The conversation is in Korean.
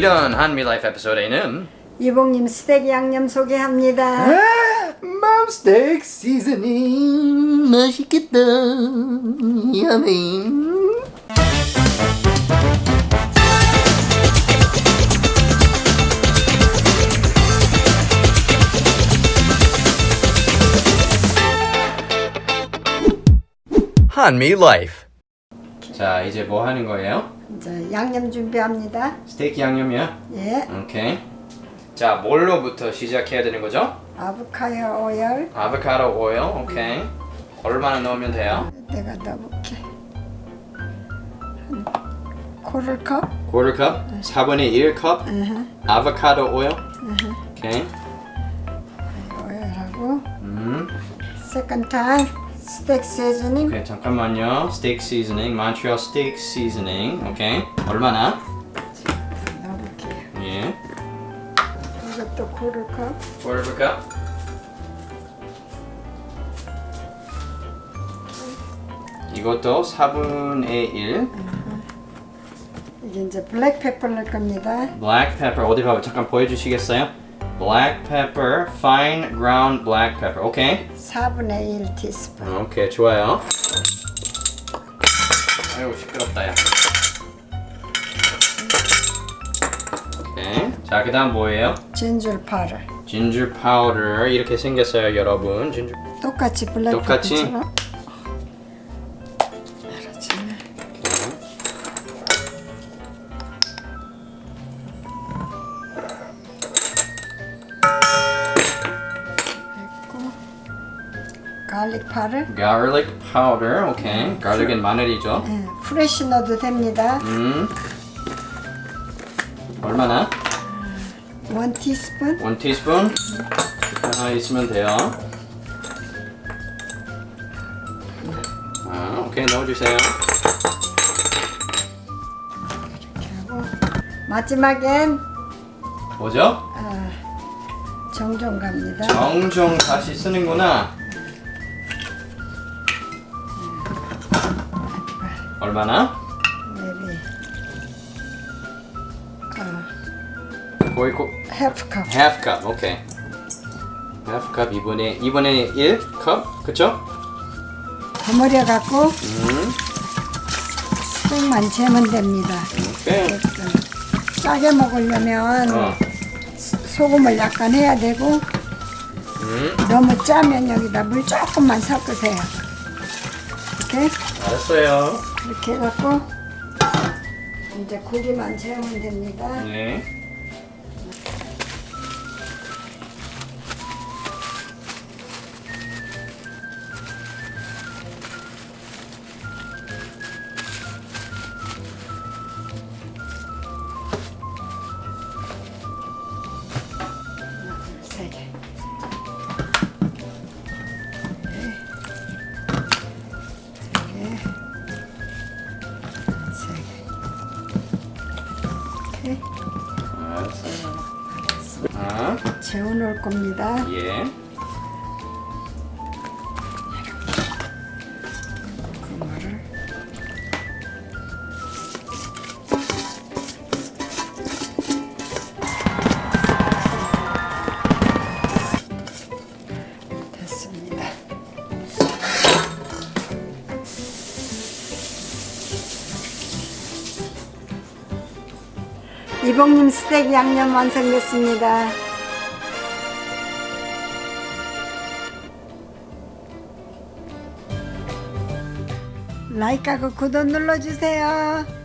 이런 한미 라이프 에피소드에는 이봉님 스테이크 양념 소개합니다. 맘스테이크 seasoning 맛있겠다 yummy 한미 라이프 자 이제 뭐 하는 거예요? 이제 양념 준비합니다. 스테이크 양념이야? 예, 오케이. 자 뭘로부터 시작해야 되는 거죠? 아보카도 오일 아보카도 오일 오케이. 얼마나 넣으면 돼요? 내가 넣어볼게. 한 코르컵. quarter cup? 4분의 1컵 아보카도 오일 오케이. 오일하고. 음. second time 스테이크 seasoning 오케이 잠깐만요 스테이크 seasoning 몬트리올 스테이크 seasoning 오케이 얼마나? 넣어볼게요. 예 이것도 quarter cup. quarter cup 이것도 4분의 1 이게 이제 black pepper 넣을 겁니다. black pepper 어디 봐봐 잠깐 보여주시겠어요? Black pepper fine ground black pepper 오케이 4분의 1 티스푼. 오케이 좋아요 아이고 시끄럽다 야 오케이 자 그 다음 뭐예요? 진줄 파를. 진주 파우더 이렇게 생겼어요 여러분 진주 똑같이 똑같이? 블랙페퍼처럼. garlic powder garlic powder 오케이 garlic은 마늘이죠 예, fresh 넣어도 됩니다. 음 얼마나? one teaspoon. one 티스푼 하나 있으면 돼요 아 오케이 넣어주세요 하고 마지막엔 뭐죠? 아, 정종 갑니다. 정종 다시 쓰는구나. 얼마나? maybe 아, 거의 고 half cup. half cup. 오케이. half cup 2분의 2분의 1 컵. 그쵸? 버무려 갖고 음. 스tek만 재면 됩니다. 오케이. 짜게 먹으려면 어. 소금을 약간 해야 되고 음. 너무 짜면 여기다 물 조금만 섞으세요. 이렇게 알았어요. 이렇게 해갖고 이제 고기만 재우면 됩니다. 네. 재워 놓을 겁니다. 예. 그거를 됐습니다. 이봉님 스테이크 양념 완성됐습니다. 라이크하고 구독 눌러주세요.